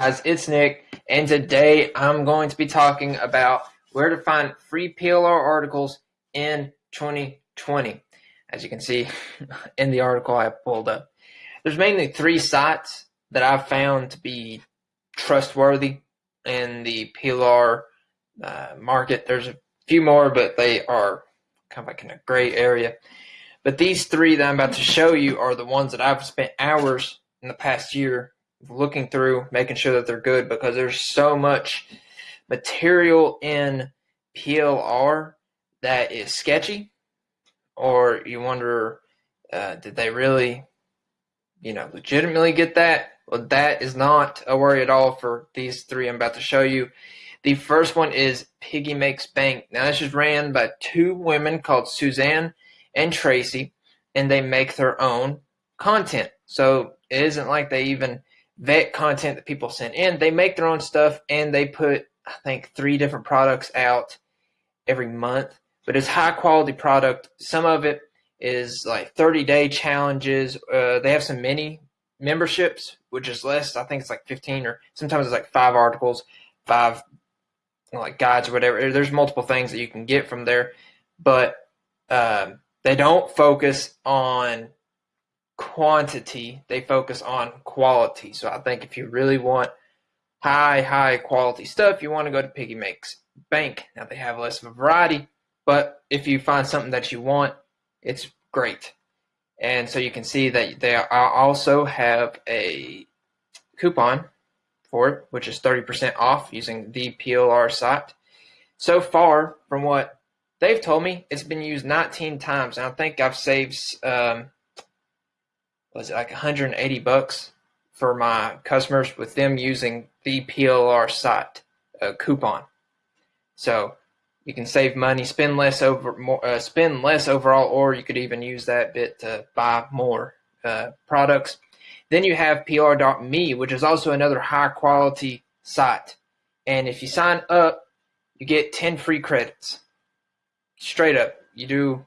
guys, it's Nick, and today I'm going to be talking about where to find free PLR articles in 2020. As you can see in the article I pulled up, there's mainly three sites that I've found to be trustworthy in the PLR uh, market. There's a few more, but they are kind of like in a gray area. But these three that I'm about to show you are the ones that I've spent hours in the past year looking through, making sure that they're good because there's so much material in PLR that is sketchy, or you wonder, uh, did they really, you know, legitimately get that? Well, that is not a worry at all for these three I'm about to show you. The first one is Piggy Makes Bank. Now, this is ran by two women called Suzanne and Tracy, and they make their own content. So it isn't like they even vet content that people send in. They make their own stuff and they put, I think, three different products out every month. But it's high quality product. Some of it is like 30 day challenges. Uh, they have some mini memberships, which is less. I think it's like 15 or sometimes it's like five articles, five like guides or whatever. There's multiple things that you can get from there, but um, they don't focus on quantity, they focus on quality. So I think if you really want high, high quality stuff, you want to go to Piggy Makes Bank. Now they have less of a variety, but if you find something that you want, it's great. And so you can see that they also have a coupon for it, which is 30% off using the PLR site. So far, from what they've told me, it's been used 19 times. And I think I've saved um, was it like 180 bucks for my customers with them using the PLR site uh, coupon. So you can save money, spend less over more, uh, spend less overall, or you could even use that bit to buy more uh, products. Then you have PLR.me, which is also another high quality site. And if you sign up, you get 10 free credits. Straight up, you do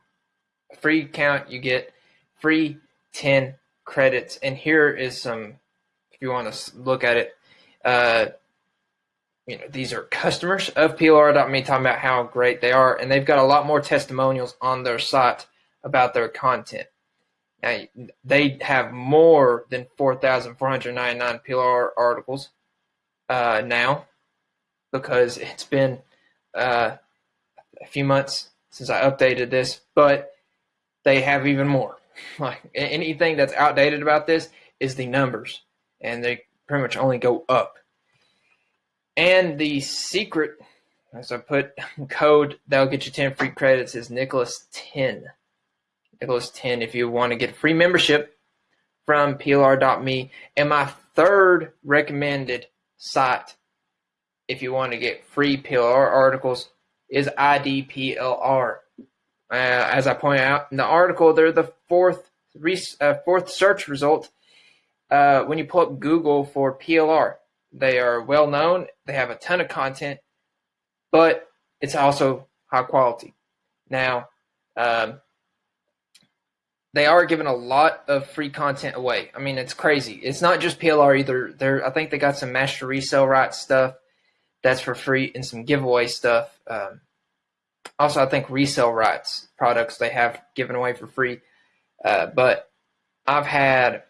a free account, you get free 10 credits, and here is some, if you want to look at it, uh, you know, these are customers of PLR.me talking about how great they are, and they've got a lot more testimonials on their site about their content. Now, they have more than 4,499 PLR articles uh, now because it's been uh, a few months since I updated this, but they have even more. Like anything that's outdated about this is the numbers, and they pretty much only go up. And the secret, as I put code that'll get you 10 free credits, is Nicholas 10. Nicholas 10 if you want to get free membership from PLR.me. And my third recommended site if you want to get free PLR articles is IDPLR. Uh, as I point out in the article, they're the fourth uh, fourth search result uh, when you pull up Google for PLR. They are well known. They have a ton of content, but it's also high quality. Now, um, they are giving a lot of free content away. I mean, it's crazy. It's not just PLR either. They're, I think they got some master resale rights stuff that's for free and some giveaway stuff. Um, also, I think resale rights products they have given away for free. Uh, but I've had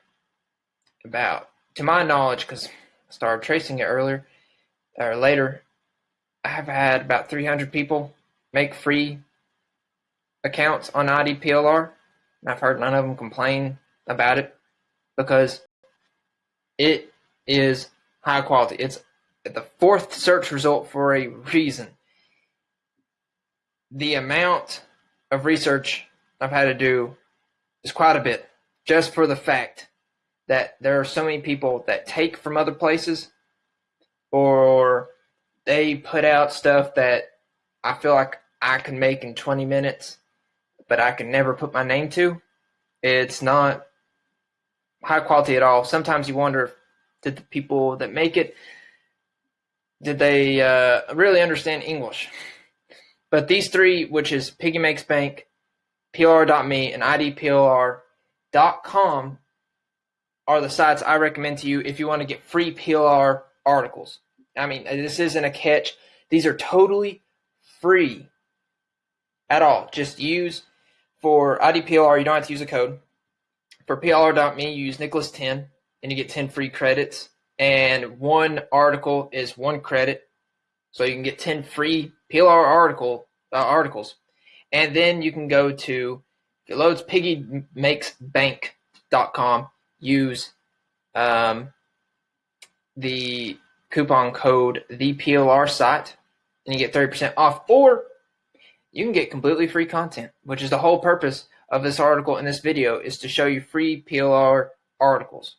about, to my knowledge, because I started tracing it earlier or later, I have had about 300 people make free accounts on IDPLR. And I've heard none of them complain about it because it is high quality. It's the fourth search result for a reason the amount of research I've had to do is quite a bit just for the fact that there are so many people that take from other places or they put out stuff that I feel like I can make in 20 minutes, but I can never put my name to. It's not high quality at all. Sometimes you wonder did the people that make it did they uh, really understand English? But these three, which is Piggy Makes Bank, PLR.me, and IDPLR.com, are the sites I recommend to you if you want to get free PLR articles. I mean, this isn't a catch. These are totally free at all. Just use for IDPLR, you don't have to use a code. For PLR.me, you use Nicholas10 and you get 10 free credits. And one article is one credit. So you can get 10 free PLR article uh, articles. And then you can go to it loads piggymakesbank.com. Use um, the coupon code the PLR site and you get 30% off. Or you can get completely free content, which is the whole purpose of this article in this video is to show you free PLR articles.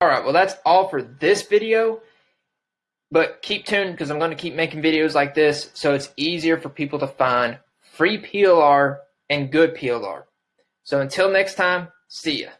All right, well, that's all for this video. But keep tuned because I'm going to keep making videos like this so it's easier for people to find free PLR and good PLR. So until next time, see ya.